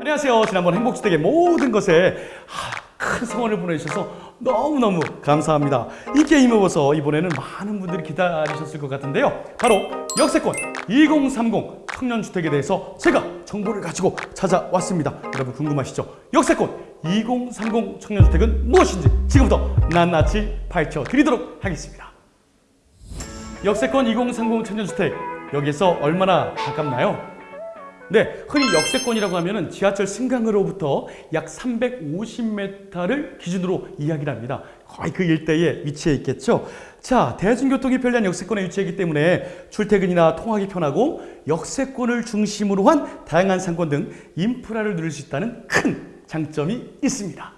안녕하세요. 지난번 행복주택의 모든 것에 아, 큰 성원을 보내주셔서 너무너무 감사합니다. 이 게임 오버서 이번에는 많은 분들이 기다리셨을 것 같은데요. 바로 역세권 2030 청년주택에 대해서 제가 정보를 가지고 찾아왔습니다. 여러분 궁금하시죠? 역세권 2030 청년주택은 무엇인지 지금부터 낱낱이 파헤쳐 드리도록 하겠습니다. 역세권 2030 청년주택 여기서 얼마나 가깝나요? 네, 흔히 역세권이라고 하면 지하철 승강으로부터 약 350m를 기준으로 이야기를 합니다. 거의 그 일대에 위치해 있겠죠. 자, 대중교통이 편리한 역세권에 위치하기 때문에 출퇴근이나 통학이 편하고 역세권을 중심으로 한 다양한 상권 등 인프라를 누릴 수 있다는 큰 장점이 있습니다.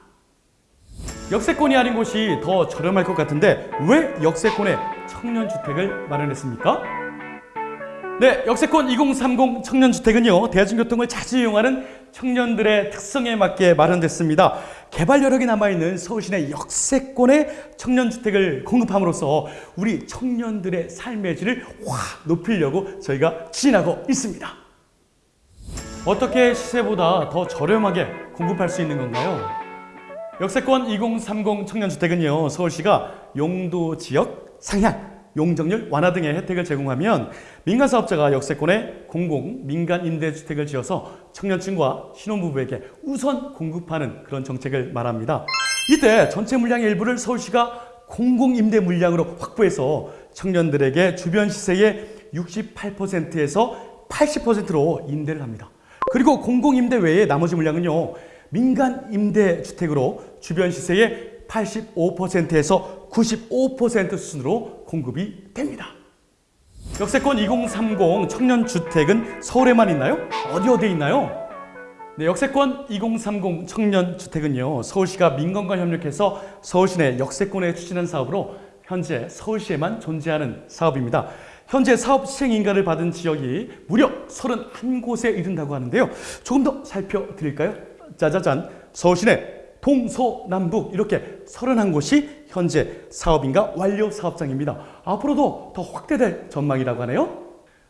역세권이 아닌 곳이 더 저렴할 것 같은데 왜 역세권에 청년주택을 마련했습니까? 네, 역세권 2030 청년주택은요, 대중교통을 자주 이용하는 청년들의 특성에 맞게 마련됐습니다. 개발 여력이 남아있는 서울시내 역세권의 청년주택을 공급함으로써 우리 청년들의 삶의 질을 확 높이려고 저희가 추진하고 있습니다. 어떻게 시세보다 더 저렴하게 공급할 수 있는 건가요? 역세권 2030 청년주택은요, 서울시가 용도 지역 상향, 용적률 완화 등의 혜택을 제공하면 민간 사업자가 역세권에 공공 민간 임대주택을 지어서 청년층과 신혼부부에게 우선 공급하는 그런 정책을 말합니다. 이때 전체 물량의 일부를 서울시가 공공 임대 물량으로 확보해서 청년들에게 주변 시세의 68%에서 80%로 임대를 합니다. 그리고 공공 임대 외에 나머지 물량은요. 민간 임대주택으로 주변 시세의 85%에서 95% 수준으로 공급이 됩니다. 역세권 2030 청년주택은 서울에만 있나요? 어디 어디에 있나요? 네, 역세권 2030 청년주택은요. 서울시가 민간과 협력해서 서울시 내 역세권에 추진한 사업으로 현재 서울시에만 존재하는 사업입니다. 현재 사업 시행 인가를 받은 지역이 무려 31곳에 이른다고 하는데요. 조금 더 살펴드릴까요? 짜자잔, 서울시 내 동서남북 이렇게 31곳이 현재 사업인가 완료 사업장입니다. 앞으로도 더 확대될 전망이라고 하네요.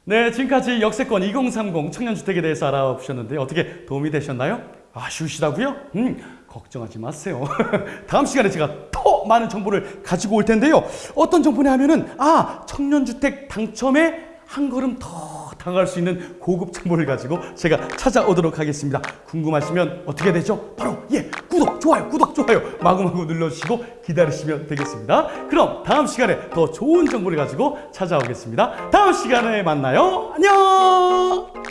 네, 지금까지 역세권 2030 청년주택에 대해서 알아보셨는데 어떻게 도움이 되셨나요? 아쉬우시다고요? 음, 걱정하지 마세요. 다음 시간에 제가 더 많은 정보를 가지고 올 텐데요. 어떤 정보냐 하면은 아, 청년주택 당첨에 한 걸음 더 다가갈 수 있는 고급 정보를 가지고 제가 찾아오도록 하겠습니다. 궁금하시면 어떻게 되죠? 바로 예 구독, 좋아요, 구독, 좋아요 마구마구 눌러주시고 기다리시면 되겠습니다. 그럼 다음 시간에 더 좋은 정보를 가지고 찾아오겠습니다. 다음 시간에 만나요. 안녕!